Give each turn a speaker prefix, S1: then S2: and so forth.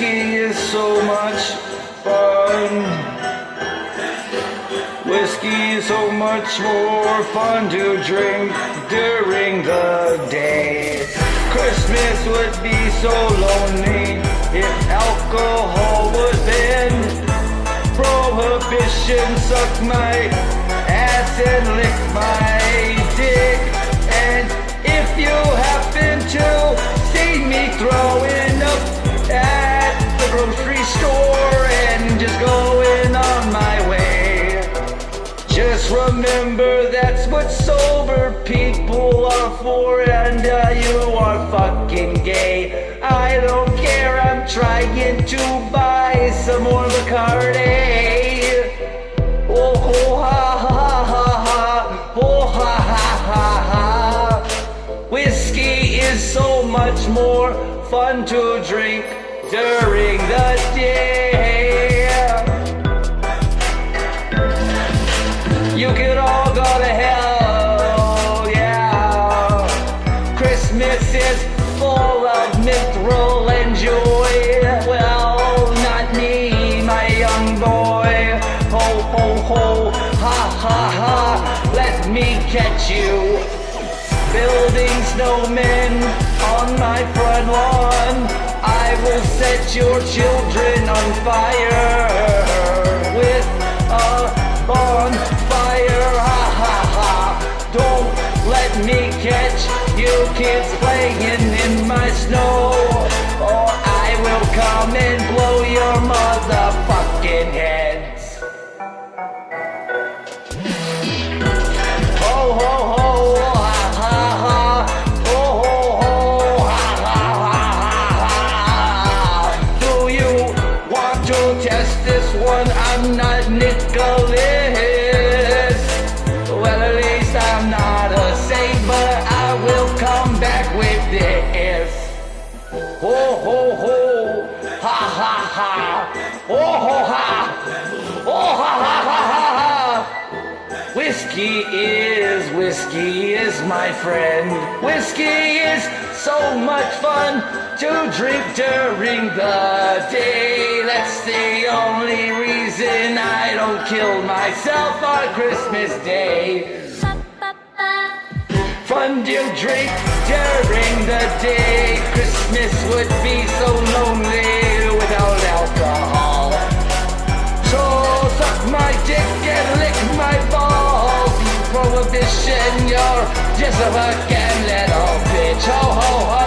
S1: Whiskey is so much fun. Whiskey is so much more fun to drink during the day. Christmas would be so lonely if alcohol was in. Prohibition sucked my ass and licked my dick. Remember that's what sober people are for, and uh, you are fucking gay. I don't care, I'm trying to buy some more Bacardi. Oh, ho, ha, ha, ha, ha. Oh, ha, ha, ha, ha. Whiskey is so much more fun to drink during the day. Is full of mithril and joy. Well, not me, my young boy. Ho, ho, ho, ha, ha, ha. Let me catch you. Building snowmen on my front lawn. I will set your children on fire catch you kids playing in my snow. Or I will come and blow your motherfucking heads. Ho ho ho, ha ha ha. Ho ho ho, ha ha ha ha ha. Do you want to test this one? I'm not Nicholas. With this. Ho ho ho, ha ha ha. Ho ho ha. Oh ha ha ha ha ha. Whiskey is, whiskey is my friend. Whiskey is so much fun to drink during the day. That's the only reason I don't kill myself on Christmas Day. Fun to drink during the day. Christmas would be so lonely without alcohol. So suck my dick and lick my balls. Prohibition, you're just a fucking little bitch. Oh,